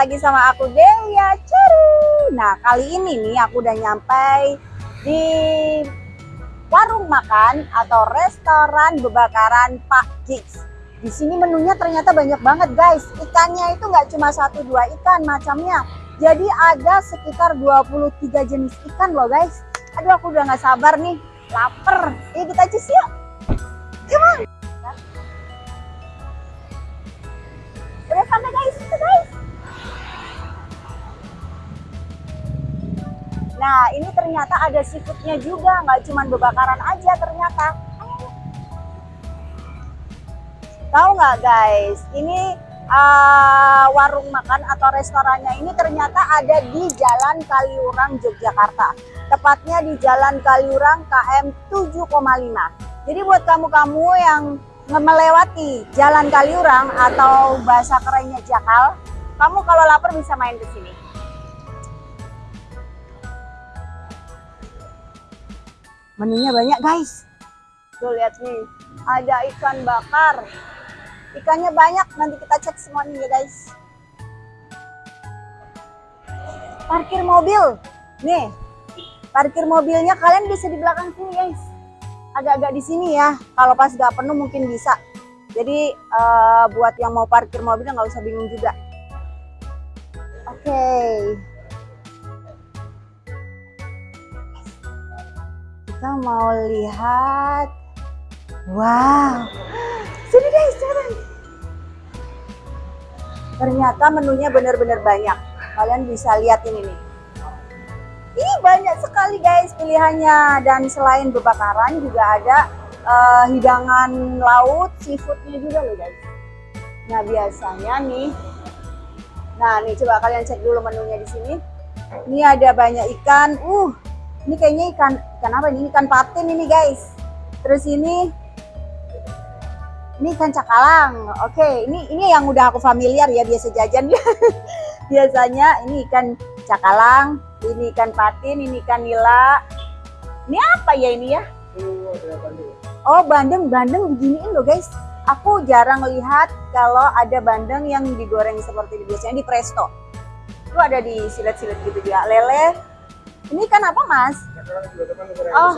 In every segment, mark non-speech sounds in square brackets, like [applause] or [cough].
lagi sama aku Delia Ceru. Nah, kali ini nih aku udah nyampe di warung makan atau restoran bebakaran Pak Gigs. Di sini menunya ternyata banyak banget guys. Ikannya itu nggak cuma satu dua ikan macamnya. Jadi ada sekitar 23 jenis ikan loh guys. Aduh aku udah nggak sabar nih. Laper. Yuk kita cus yuk. Come on. Udah sampai guys, Nah, ini ternyata ada seafoodnya juga, nggak cuma bebakaran aja ternyata. Tahu nggak guys, ini uh, warung makan atau restorannya ini ternyata ada di Jalan Kaliurang, Yogyakarta. Tepatnya di Jalan Kaliurang KM 7,5. Jadi buat kamu-kamu yang melewati Jalan Kaliurang atau bahasa kerennya Jakal, kamu kalau lapar bisa main ke sini. Menunya banyak guys. Tuh lihat nih, ada ikan bakar. Ikannya banyak, nanti kita cek semuanya ya guys. Parkir mobil. Nih, parkir mobilnya kalian bisa di belakang sini guys agak-agak di sini ya. Kalau pas nggak penuh mungkin bisa. Jadi uh, buat yang mau parkir mobilnya nggak usah bingung juga. Oke. Kita mau lihat. Wow. Sini guys, cepetan. Ternyata menunya benar-benar banyak. Kalian bisa lihat ini nih. Ini banyak sekali guys pilihannya dan selain bebakaran juga ada uh, hidangan laut, seafoodnya juga loh guys. Nah biasanya nih, nah nih coba kalian cek dulu menunya di sini. Ini ada banyak ikan, uh, ini kayaknya ikan ikan apa ini? Ikan patin ini guys. Terus ini ini ikan cakalang. Oke, ini ini yang udah aku familiar ya biasa jajan [laughs] Biasanya ini ikan cakalang, ini ikan patin, ini ikan nila. Ini apa ya ini ya? Oh bandeng, bandeng beginiin loh guys. Aku jarang lihat kalau ada bandeng yang digoreng seperti ini. Biasanya di presto. Itu ada di silet-silet gitu juga. Lele. Ini ikan apa mas? Oh,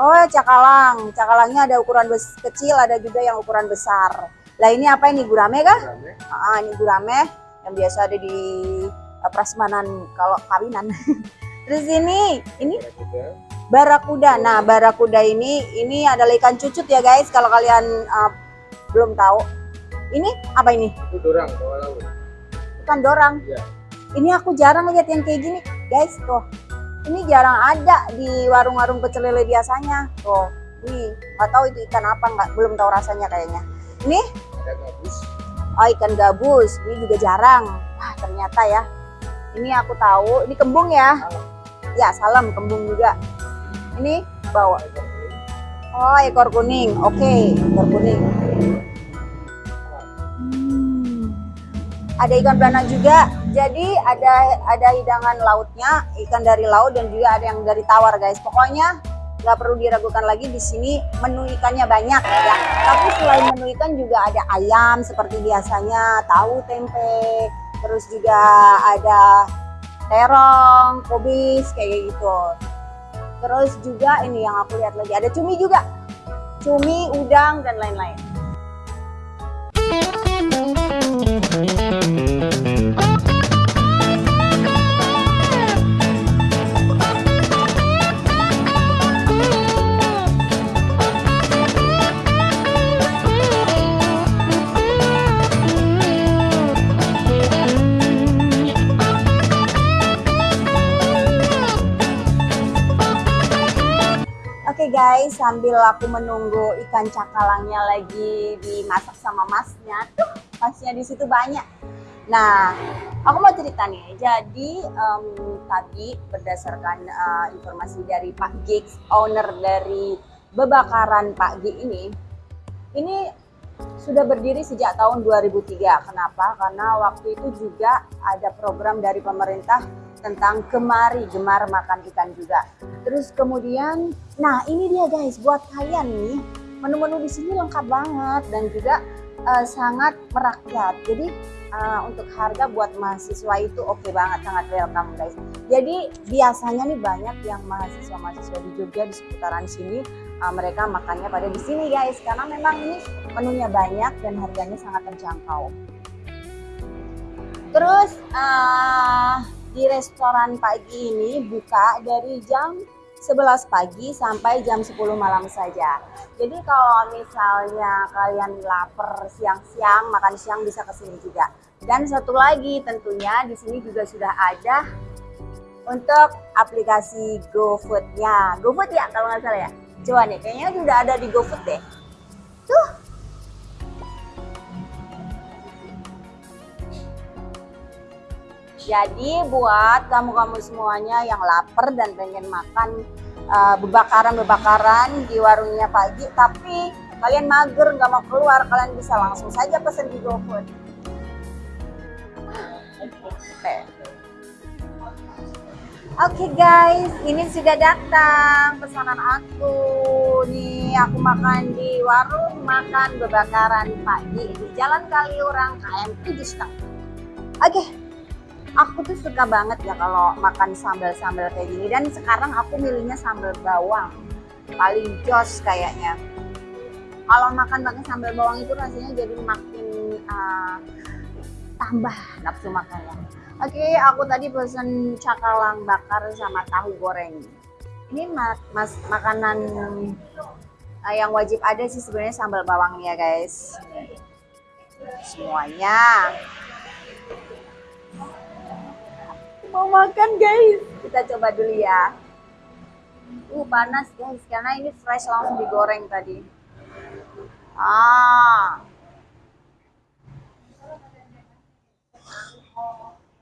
oh cakalang. Cakalangnya ada ukuran kecil, ada juga yang ukuran besar. Lah ini apa ini gurame kah? Gurame. Ah, ini gurame yang biasa ada di prasmanan kalau kawinan. [laughs] Terus ini, ini barakuda. Nah, barakuda ini ini adalah ikan cucut ya guys. Kalau kalian uh, belum tahu, ini apa ini? Itu dorang bawah laut. Ikan dorang. Iya. Ini aku jarang lihat yang kayak gini, guys. Tuh, ini jarang ada di warung-warung pecel lele biasanya. Tuh, ini nggak tahu itu ikan apa, nggak belum tahu rasanya kayaknya. Ini? Ada gabus. Oh, ikan gabus. Ini juga jarang. Wah, ternyata ya ini aku tahu ini kembung ya ya salam kembung juga ini bawa oh ekor kuning oke okay, ekor kuning ada ikan belana juga jadi ada ada hidangan lautnya ikan dari laut dan juga ada yang dari tawar guys pokoknya nggak perlu diragukan lagi di sini menu ikannya banyak ya tapi selain menu ikan juga ada ayam seperti biasanya tahu tempe terus juga ada terong, kubis kayak gitu. Terus juga ini yang aku lihat lagi ada cumi juga, cumi, udang dan lain-lain. Thank you. Guys, sambil aku menunggu ikan cakalangnya lagi dimasak sama masnya, tuh masnya di situ banyak. Nah, aku mau cerita nih. Jadi um, tadi berdasarkan uh, informasi dari Pak Gigs, owner dari Bebakaran Pak G ini, ini sudah berdiri sejak tahun 2003. Kenapa? Karena waktu itu juga ada program dari pemerintah tentang kemari gemar makan ikan juga. Terus kemudian, nah ini dia guys buat kalian nih menu-menu di sini lengkap banget dan juga eh, sangat merakyat. Jadi eh, untuk harga buat mahasiswa itu oke banget, sangat welcome guys. Jadi biasanya nih banyak yang mahasiswa-mahasiswa di Jogja di seputaran sini eh, mereka makannya pada di sini guys karena memang ini menunya banyak dan harganya sangat terjangkau. Terus eh, di restoran pagi ini buka dari jam 11 pagi sampai jam 10 malam saja. Jadi kalau misalnya kalian lapar siang-siang, makan siang bisa ke sini juga. Dan satu lagi tentunya di sini juga sudah ada untuk aplikasi GoFood-nya. GoFood ya kalau nggak salah ya. Coba nih, kayaknya sudah ada di GoFood deh. Tuh. Jadi buat kamu-kamu semuanya yang lapar dan pengen makan uh, bebakaran-bebakaran di warungnya pagi, tapi kalian mager nggak mau keluar, kalian bisa langsung saja pesen di GoFood. Oke. Oke guys, ini sudah datang pesanan aku. Nih aku makan di warung makan bebakaran pagi di Jalan Kaliurang KM 7 Oke, aku tuh suka banget ya kalau makan sambal-sambal kayak gini. Dan sekarang aku milihnya sambal bawang. Paling jos kayaknya. Kalau makan pakai sambal bawang itu rasanya jadi makin uh, tambah nafsu makannya. Oke aku tadi pesen cakalang bakar sama tahu goreng. Ini mas, mas makanan uh, yang wajib ada sih sebenarnya sambal bawangnya guys. Semuanya mau makan guys. Kita coba dulu ya. Uh panas guys karena ini fresh langsung digoreng tadi. Ah.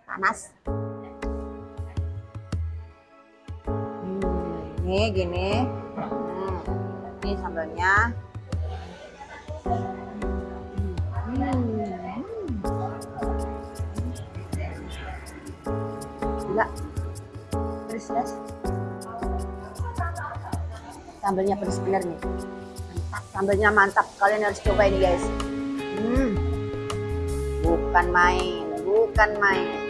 Panas. Hmm, ini gini. Hmm, ini sambalnya hmm. Gila. Pedes guys sambalnya pedes bener nih. Mantap. Sambalnya mantap. Kalian harus coba ini guys. Hmm. bukan main. Bukan main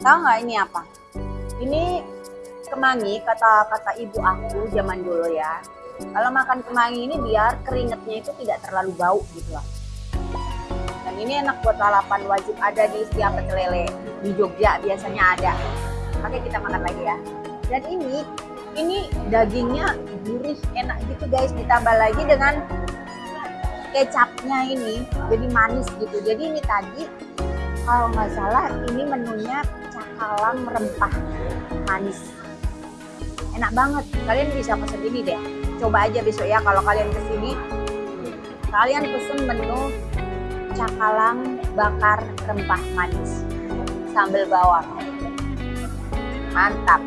Tahu nggak ini apa? Ini kemangi kata kata ibu aku zaman dulu ya. Kalau makan kemangi ini biar keringetnya itu tidak terlalu bau gitu lah. Dan ini enak buat lalapan wajib ada di setiap pecel lele di Jogja biasanya ada. Oke kita makan lagi ya. Dan ini ini dagingnya gurih enak gitu guys ditambah lagi dengan kecapnya ini jadi manis gitu. Jadi ini tadi kalau nggak salah ini menunya cakalang rempah manis. Enak banget. Kalian bisa pesen ini deh. Coba aja besok ya kalau kalian ke sini. Kalian pesen menu cakalang bakar rempah manis. Sambal bawang. Mantap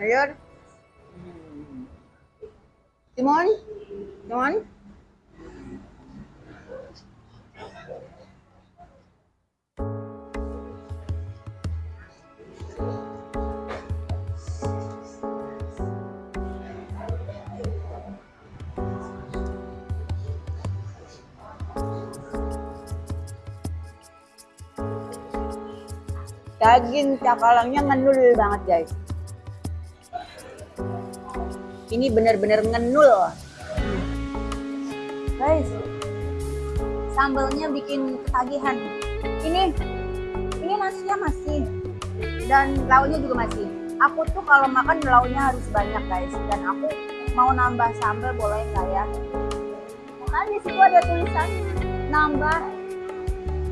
Ayun. Timon? Timon? Daging cakalangnya ngenul banget guys. Ini bener-bener ngenul. Guys, sambalnya bikin ketagihan. Ini ini nasinya masih dan lauknya juga masih. Aku tuh kalau makan lauknya harus banyak guys dan aku mau nambah sambal boleh nggak ya? Kan di situ ada tulisan nambah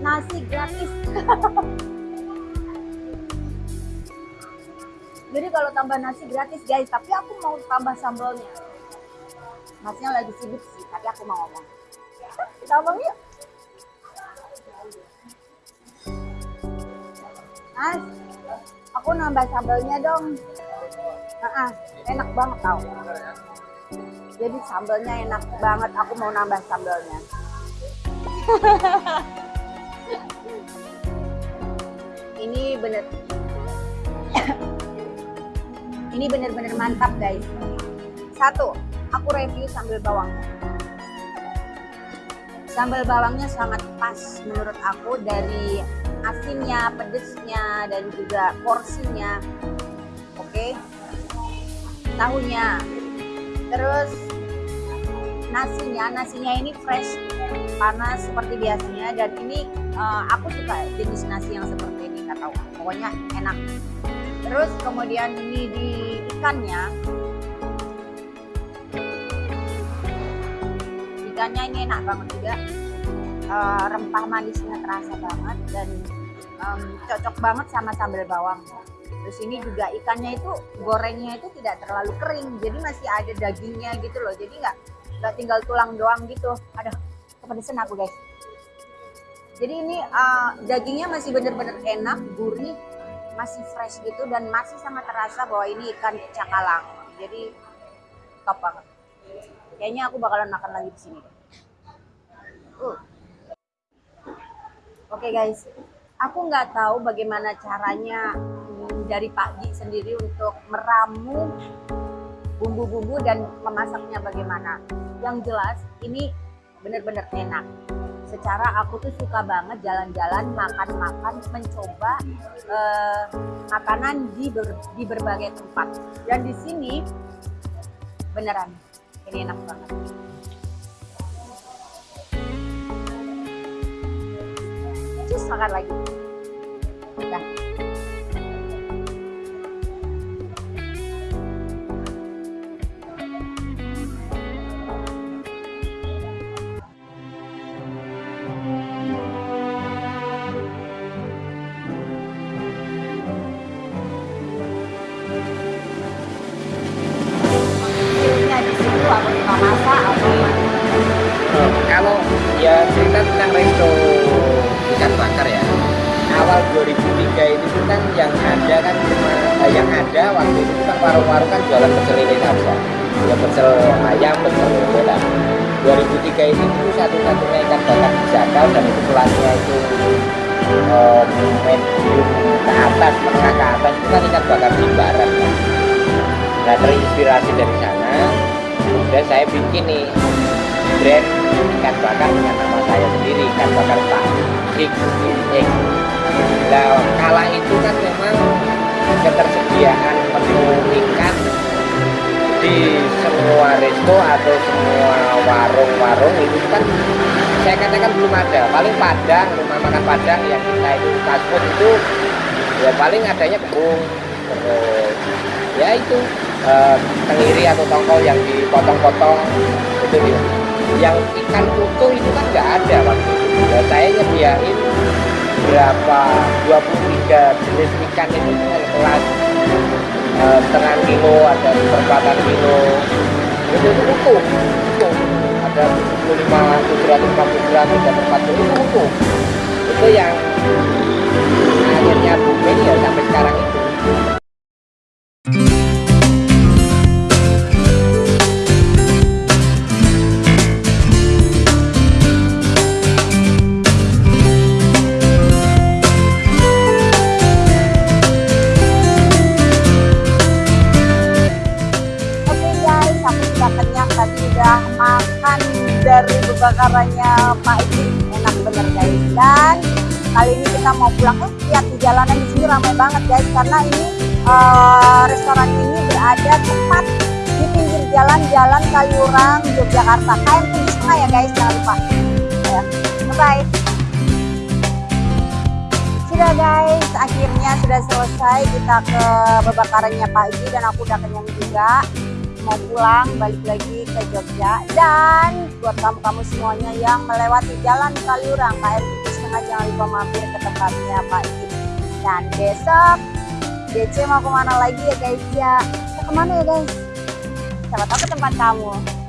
nasi gratis. [laughs] Jadi kalau tambah nasi gratis guys, tapi aku mau tambah sambalnya. Masnya lagi sibuk sih, tapi aku mau ngomong. Tambah yuk. Mas, aku nambah sambalnya dong. Nah, enak banget tau. Jadi sambalnya enak banget, aku mau nambah sambalnya. [laughs] Ini bener ini bener-bener mantap guys. Satu, aku review sambal bawangnya. Sambal bawangnya sangat pas menurut aku dari asinnya, pedesnya, dan juga porsinya. Oke. Tahunya. Terus nasinya, nasinya ini fresh, panas seperti biasanya dan ini uh, aku suka jenis nasi yang seperti ini, tahu. Pokoknya enak. Terus kemudian ini di ikannya. Ikannya ini enak banget juga. Uh, rempah manisnya terasa banget dan um, cocok banget sama sambal bawang. Terus ini juga ikannya itu gorengnya itu tidak terlalu kering, jadi masih ada dagingnya gitu loh. Jadi nggak nggak tinggal tulang doang gitu. Aduh, kepedesan aku guys. Jadi ini uh, dagingnya masih bener-bener enak, gurih, masih fresh gitu dan masih sangat terasa bahwa ini ikan cakalang. Jadi top banget. Kayaknya aku bakalan makan lagi di sini. Uh. Oke okay guys, aku nggak tahu bagaimana caranya hmm, dari Pak Ji sendiri untuk meramu bumbu-bumbu dan memasaknya bagaimana. Yang jelas ini benar-benar enak secara aku tuh suka banget jalan-jalan makan-makan mencoba eh, makanan di ber, di berbagai tempat. Dan di sini beneran ini enak banget. Cus makan lagi. Udah 2003 itu kan yang ada kan cuma eh, yang ada waktu itu kan warung-warung kan jualan pecel lele saja ya pecel ayam pecel bola 2003 itu itu satu-satunya ikan bakar Jakal dan itu kelasnya itu eh, medium ke atas menengah ke atas itu kan ikan bakar di barat kan. nah terinspirasi dari sana. Kemudian saya bikin nih brand ikan bakar dengan nama saya sendiri ikan bakar Pak X nah kala itu kan memang ketersediaan menu ikan di semua resto atau semua warung-warung itu kan saya katakan belum ada. Paling padang rumah makan padang yang kita itu food itu ya paling adanya kebun terus ya itu eh, tenggiri atau tongkol yang dipotong-potong itu dia yang ikan utuh itu kan nggak ada waktu itu ya saya nyediain berapa? 23 jenis ikan itu dengan kelas eh, setengah kilo ada seperempatan kilo. Itu itu utuh ada 75 750 gram 340 itu utuh itu yang akhirnya booming ya sampai guys karena ini eh, restoran ini berada tepat di pinggir jalan Jalan Kaliurang Yogyakarta. KM 7,5 ya guys, jangan lupa. Ya. Bye. Sudah guys, akhirnya sudah selesai kita ke bebakarannya Pak Iji dan aku udah kenyang juga. Mau pulang, balik lagi ke Jogja. Dan buat kamu-kamu semuanya yang melewati jalan Kaliurang, KM 7,5 jangan lupa mampir ke tempatnya Pak Iji. Dan besok DC mau ke mana lagi ya guys ya? Kita ke mana ya guys? Siapa tahu ke tempat kamu.